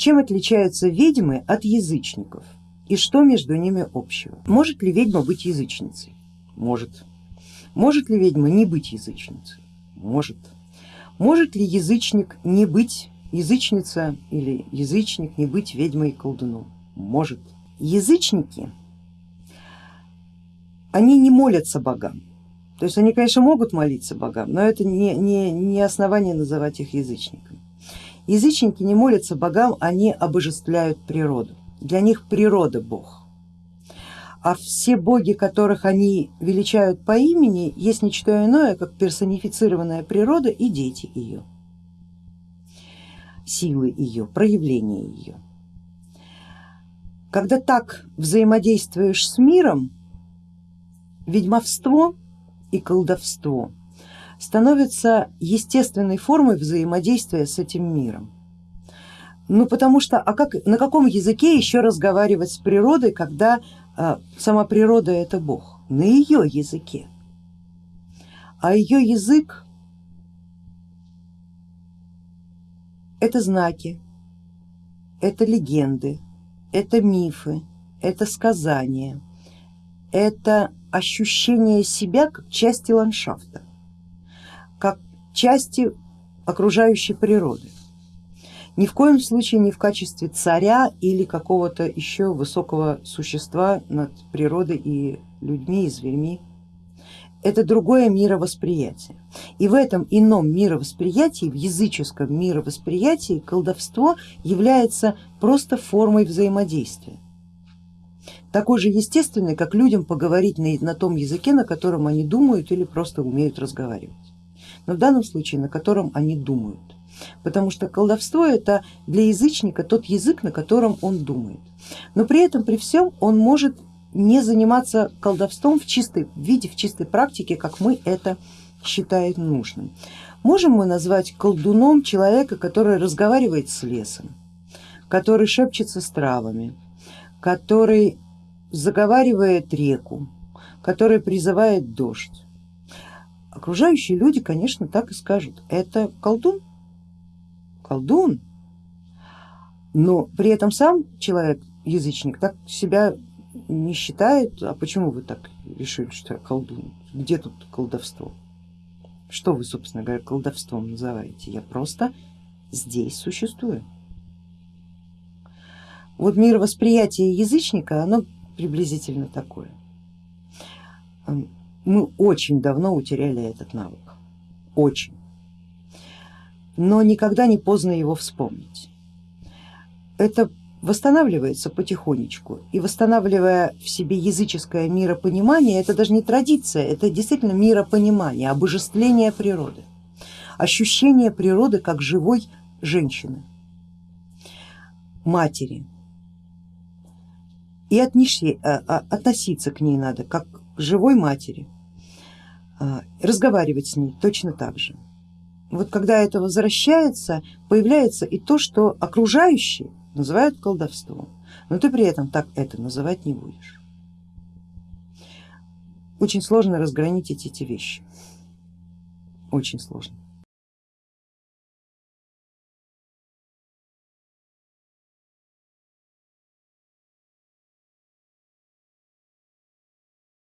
Чем отличаются ведьмы от язычников и что между ними общего? Может ли ведьма быть язычницей? Может. Может ли ведьма не быть язычницей? Может. Может ли язычник не быть язычница или язычник не быть ведьмой и колдуном? Может. Язычники, они не молятся богам, то есть они, конечно, могут молиться богам, но это не, не, не основание называть их язычниками. Язычники не молятся богам, они обожествляют природу. Для них природа бог. А все боги, которых они величают по имени, есть ничто иное, как персонифицированная природа и дети ее, силы ее, проявления ее. Когда так взаимодействуешь с миром, ведьмовство и колдовство становится естественной формой взаимодействия с этим миром. Ну потому что а как, на каком языке еще разговаривать с природой, когда а, сама природа это Бог? На ее языке. А ее язык это знаки, это легенды, это мифы, это сказания, это ощущение себя как части ландшафта как части окружающей природы. Ни в коем случае не в качестве царя или какого-то еще высокого существа над природой и людьми, и зверьми. Это другое мировосприятие. И в этом ином мировосприятии, в языческом мировосприятии колдовство является просто формой взаимодействия. Такой же естественной, как людям поговорить на, на том языке, на котором они думают или просто умеют разговаривать но в данном случае на котором они думают. Потому что колдовство это для язычника тот язык, на котором он думает. Но при этом, при всем он может не заниматься колдовством в чистой виде, в чистой практике, как мы это считаем нужным. Можем мы назвать колдуном человека, который разговаривает с лесом, который шепчется с травами, который заговаривает реку, который призывает дождь. Окружающие люди, конечно, так и скажут, это колдун, колдун, но при этом сам человек, язычник, так себя не считает, а почему вы так решили, что я колдун, где тут колдовство? Что вы, собственно говоря, колдовством называете? Я просто здесь существую. Вот мировосприятие язычника, оно приблизительно такое мы очень давно утеряли этот навык, очень, но никогда не поздно его вспомнить. Это восстанавливается потихонечку и восстанавливая в себе языческое миропонимание, это даже не традиция, это действительно миропонимание, обожествление природы, ощущение природы как живой женщины, матери. И отнеси, а, а, относиться к ней надо как живой матери, а, разговаривать с ней точно так же. Вот когда это возвращается, появляется и то, что окружающие называют колдовством, но ты при этом так это называть не будешь. Очень сложно разграничить эти вещи, очень сложно.